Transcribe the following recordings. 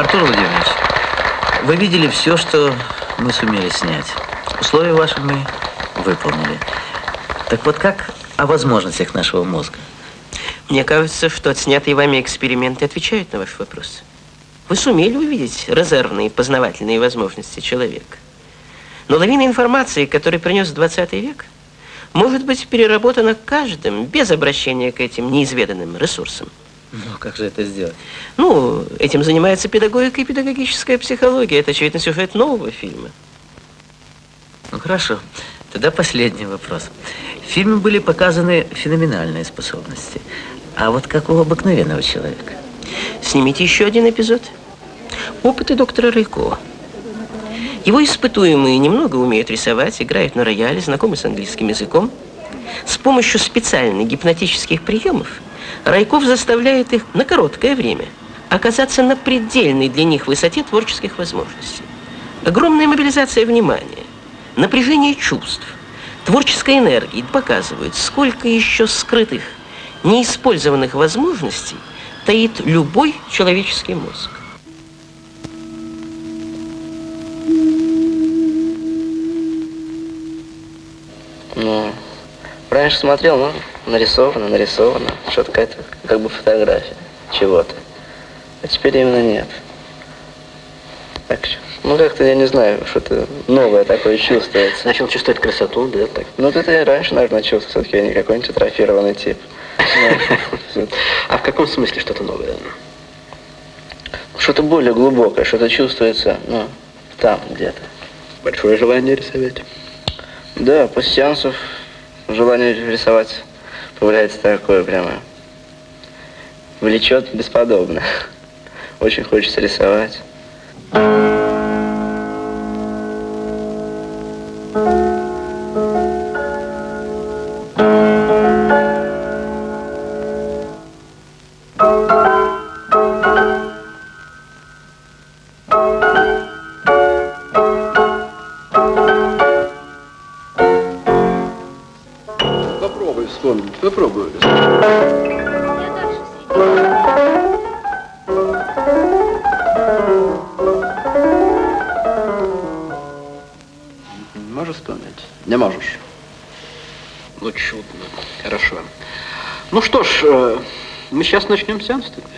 Артур Владимирович, вы видели все, что мы сумели снять. Условия ваши мы выполнили. Так вот как о возможностях нашего мозга? Мне кажется, что отснятые вами эксперименты отвечают на ваш вопрос. Вы сумели увидеть резервные познавательные возможности человека. Но лавина информации, которую принес 20 век, может быть переработана каждым без обращения к этим неизведанным ресурсам. Ну, как же это сделать? Ну, этим занимается педагогика и педагогическая психология. Это, очевидно, сюжет нового фильма. Ну, хорошо. Тогда последний вопрос. В фильме были показаны феноменальные способности. А вот как у обыкновенного человека? Снимите еще один эпизод. Опыты доктора Райкова. Его испытуемые немного умеют рисовать, играют на рояле, знакомы с английским языком. С помощью специальных гипнотических приемов Райков заставляет их на короткое время оказаться на предельной для них высоте творческих возможностей. Огромная мобилизация внимания, напряжение чувств, творческая энергия показывают, сколько еще скрытых, неиспользованных возможностей таит любой человеческий мозг. Ну, раньше смотрел, ну, нарисовано, нарисовано, что-то какая-то, как бы фотография чего-то. А теперь именно нет. Так что, ну как-то, я не знаю, что-то новое такое чувствуется. Начал чувствовать красоту, да? Так. Ну, это я раньше, наверное, чувствовал, все-таки я не какой-нибудь атрофированный тип. А в каком смысле что-то новое? Что-то более глубокое, что-то чувствуется, ну, там где-то. Большое желание рисовать. Да, после сеансов желание рисовать появляется такое прямо. Влечет бесподобно. Очень хочется рисовать. Сейчас начнем сеанс тогда.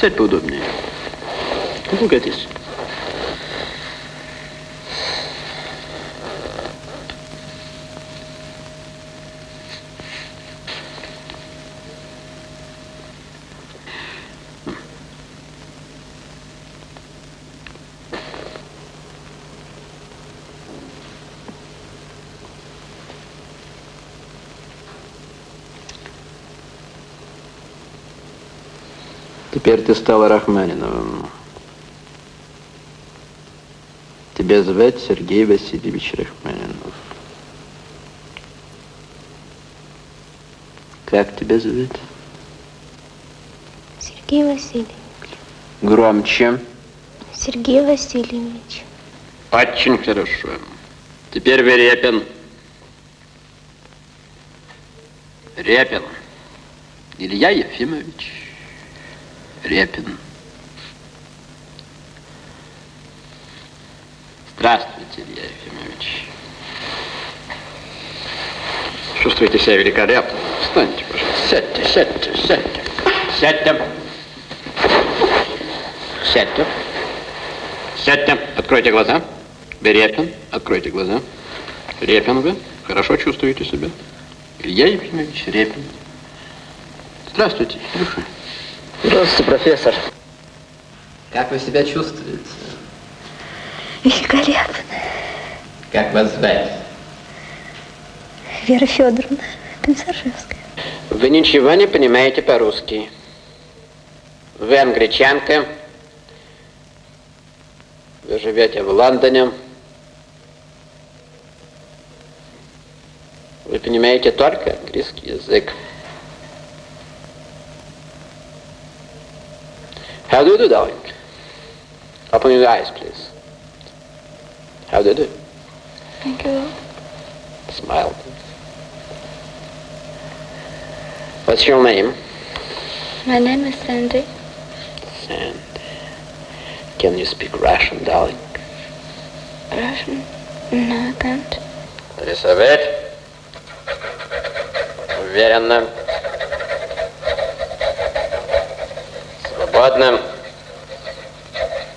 Сядь поудобнее. Погодись. Теперь ты стал Рахманиновым. Тебя звать Сергей Васильевич Рахманинов. Как тебя зовут? Сергей Васильевич. Громче. Сергей Васильевич. Очень хорошо. Теперь вы Репин. Репин. Илья Ефимович. Репин. Здравствуйте, Илья Ефимович. Чувствуете себя великолепно? Встаньте, пожалуйста. Сядьте, сядьте, сядьте. Сядьте. Сядьте. Сядьте. Откройте глаза. Репин. Откройте глаза. Репин вы. Хорошо чувствуете себя? Илья Ефимович Репин. Здравствуйте, Илюша. Здравствуйте, профессор. Как вы себя чувствуете? Великолепно. Как вас звать? Вера Федоровна Комиссаржевская. Вы ничего не понимаете по-русски. Вы англичанка. Вы живете в Лондоне. Вы понимаете только английский язык. How do you do, darling? Open your eyes, please. How do you do? Thank you. Smile, please. What's your name? My name is Sandy. And can you speak Russian, darling? Russian? No, I can't. Рисовать. Уверенно. Свободно.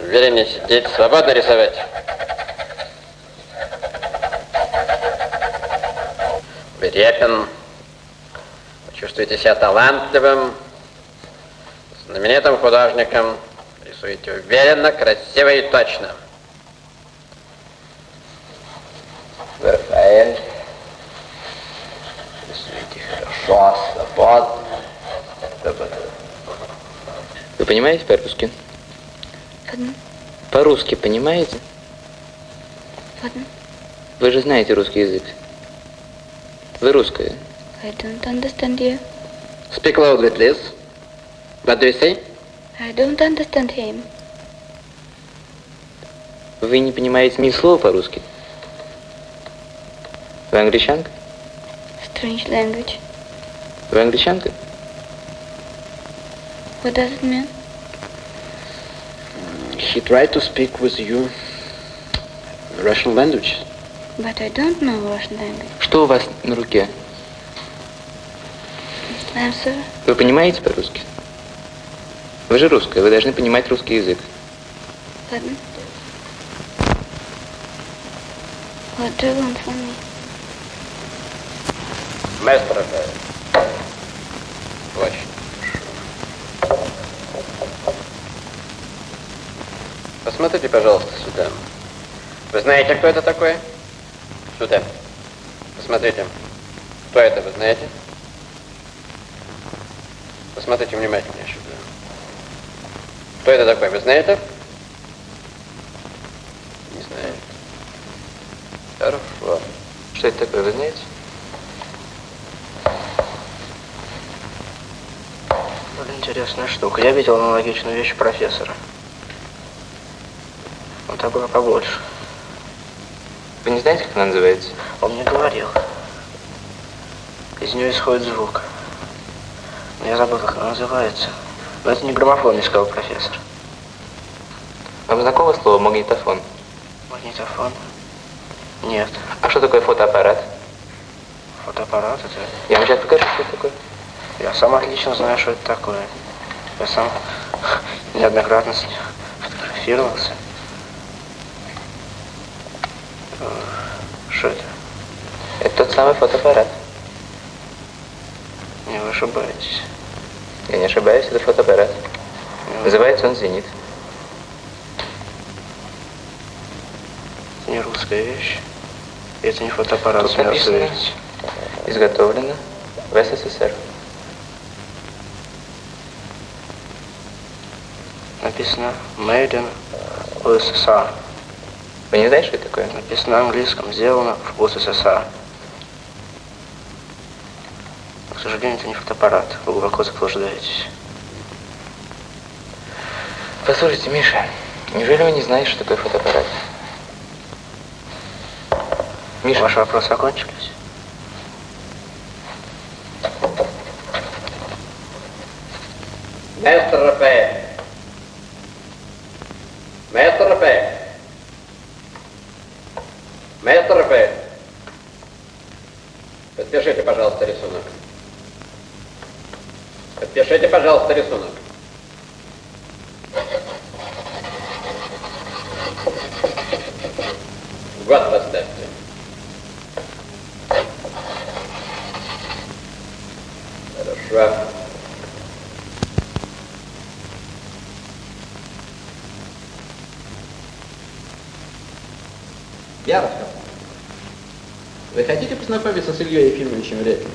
Увереннее сидеть. Свободно рисовать. Верепин. Вы чувствуете себя талантливым, знаменитым художником. Рисуете уверенно, красиво и точно. Рафаэль. Рисуйте хорошо, свободно. Свободно. Вы понимаете по-русски? По-русски понимаете? ладно. Вы же знаете русский язык. Вы русская. I don't understand you. Speak loudly, please. What do you say? I don't understand him. Вы не понимаете ни слова по-русски. Вы англичанка? Strange language. Вы англичанка? What does it mean? He tried to speak with you Russian language. But I don't know Russian language. Что у вас на руке? I'm sorry. Вы понимаете по-русски? Вы же русская, вы должны понимать русский язык. Ладно. What do you want from me? Маэстро, Очень. Посмотрите, пожалуйста, сюда. Вы знаете, кто это такой? Сюда. Посмотрите. Кто это, вы знаете? Посмотрите внимательнее сюда. Кто это такой, вы знаете? Не знаю. Хорошо. Что это такое, вы знаете? Интересная штука. Я видел аналогичную вещь профессора. Он такой побольше. Вы не знаете, как она называется? Он мне говорил. Из нее исходит звук. Но я забыл, как она называется. Но это не граммофон, мне сказал профессор. Вам знакомо слово магнитофон? Магнитофон? Нет. А что такое фотоаппарат? Фотоаппарат это... Я вам сейчас покажу, что это такое. Я сам отлично знаю, что это такое. Я сам неоднократно с ним фотографировался. Что это? Это тот самый фотоаппарат. Не вы ошибаетесь. Я не ошибаюсь, это фотоаппарат. Не Называется он «Зенит». Это не русская вещь. Это не фотоаппарат, Тут написано. заверить. Изготовлено в СССР. Написано Made in USSR. Вы не знаете, что это такое? Написано на английском, сделано в УССР. К сожалению, это не фотоаппарат. Вы глубоко заблуждаетесь. Послушайте, Миша, неужели вы не знаете, что такое фотоаппарат? Миша, Ваши вопросы окончились? Маэстро Рафаэль. Подпишите, пожалуйста, рисунок. Подпишите, пожалуйста, рисунок. Год поставьте. Хорошо. Ярослав, вы хотите познакомиться с Ильей Ефимовичем Репиным?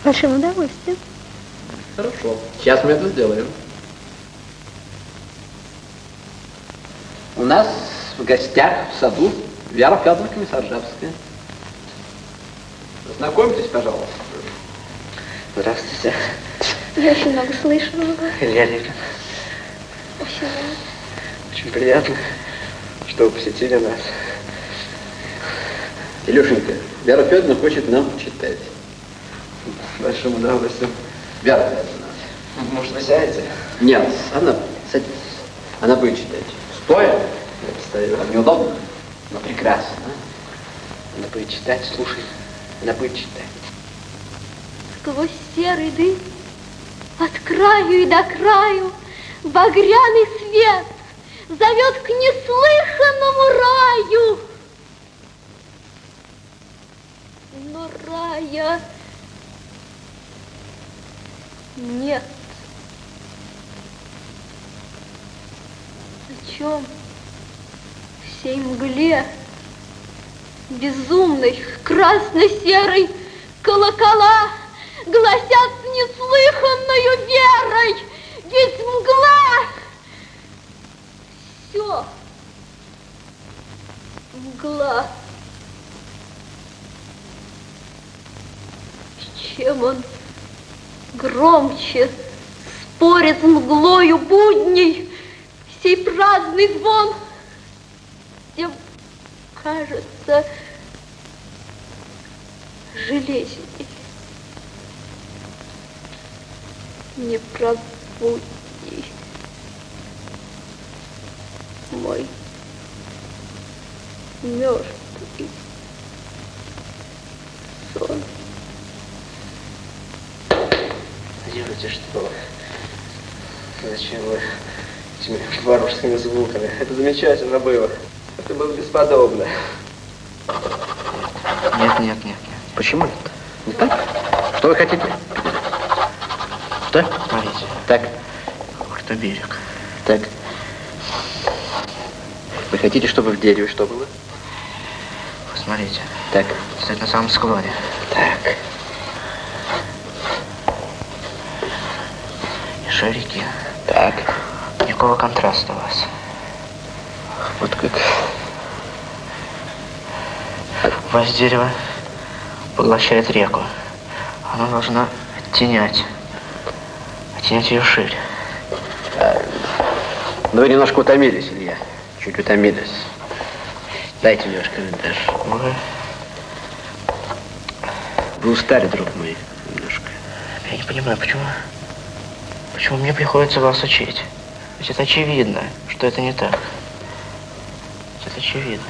С большим удовольствием. Хорошо. Сейчас мы это сделаем. У нас в гостях в саду Вера Федоровна Комиссаржевская. Знакомьтесь, пожалуйста. Здравствуйте. Я очень много слышала. Илья Лепин. Очень. Очень приятно, что вы посетили нас. Илюшенька, Вера Федоровна хочет нам читать. С большим удовольствием. Вера Федоровна, Может, вы сядете? Нет, она, садись. Она будет читать. Стоя? Я постою. Вам неудобно? Но прекрасно. Она будет читать, слушай. Она будет читать. Сквозь серый дым, от краю и до краю, багряный свет зовет к неслыханному раю. Но рая нет. О чем всей мгле. Безумной красно-серой колокола гласят с неслыханною верой, ведь мгла все мгла. И чем он громче спорит с мглою будней, сей праздный звон, тем кажется железней. Не пробудни мой мертвый сон. Делайте что? Зачем вы этими варварскими звуками? Это замечательно было. Это было бесподобно. Нет, нет, нет, нет. Почему нет? Не так? Что вы хотите? Что? Смотрите, Так, вот это берег. так. Вы хотите, чтобы в дереве что было? Посмотрите, Так, стоит на самом склоне. так. И шея реки. Так. Никакого контраста у вас. Вот как. У вас дерево поглощает реку. Оно должно оттенять. Оттенять ее шире. Ну, вы немножко утомились, Илья. Чуть утомились. Дайте ваш карандаш. Вы, Вы устали, друг мой, немножко. я не понимаю, почему, почему мне приходится вас учить. Ведь это очевидно, что это не так. Ведь это очевидно.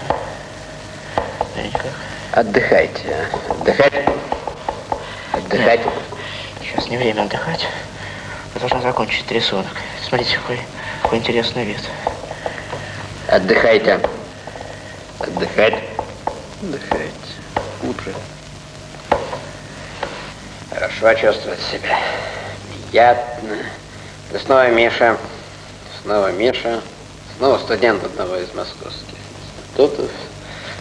Да никак. Отдыхайте, а. Отдыхать. Отдыхать. Сейчас не время отдыхать. Вы должны закончить рисунок. Смотрите, какой, какой интересный вид. Отдыхайте. Отдыхать. Отдыхайте. Утро. Хорошо чувствовать себя. Приятно. Да снова Миша. Снова Миша. Снова студент одного из московских институтов.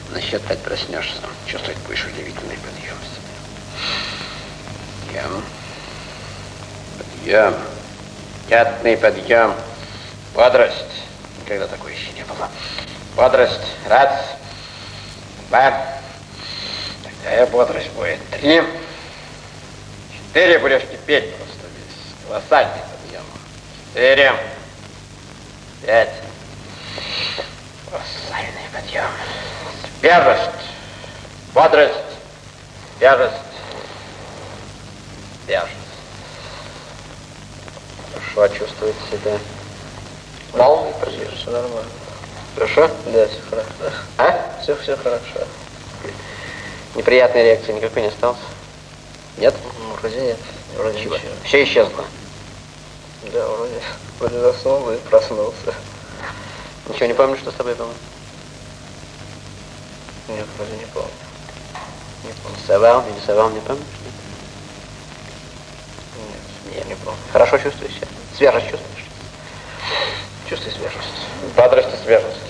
На счет пять проснешься. Чувствовать будешь удивительный подъем себя. Подъем. Подъем. Приятный подъем. Бодрость. Никогда такой еще не было. Бодрость. Раз. Два. Такая бодрость будет. Три. Четыре будешь кипеть Колоссальный подъем. Четыре. Пять. Колоссальный подъем. Свежесть. Бодрость. Свежесть. Свежесть. Хорошо чувствует себя. Полный подъем. Все нормально. Хорошо? Да, все хорошо. А? Все, все хорошо. Неприятной реакции никакой не осталось? Нет? Ну, вроде нет. Вроде Чего? ничего. Все исчезло. Да, вроде, вроде заснул и проснулся. Ничего не помню, что с тобой было? Нет, вроде не помню. Не помню. Совал, не совал, не помнишь? Нет, Нет. не помню. Хорошо чувствуешь себя? Свежесть чувствуешь? Чувствую свежесть. Бодрость и свежесть.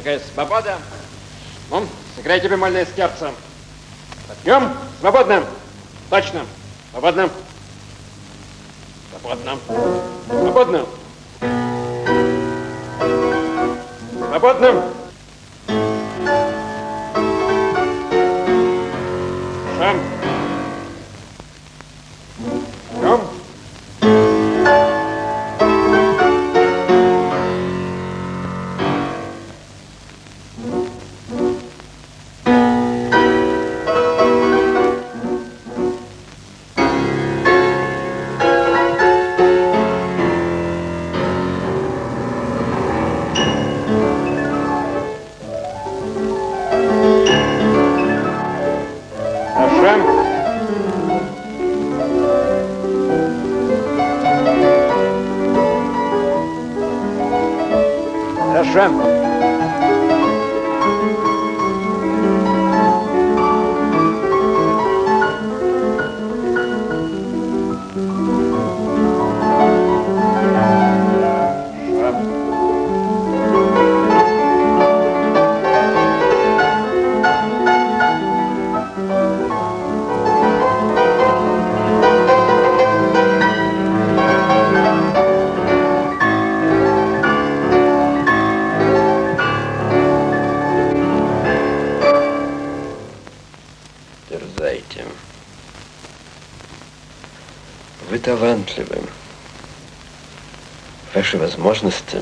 Какая свобода. Ну, сыграйте бемольное сердце. Подъем. Свободно. Точно. Свободно. Свободно. Свободно. Свободно. Открываем. Хорошо. Ваши возможности.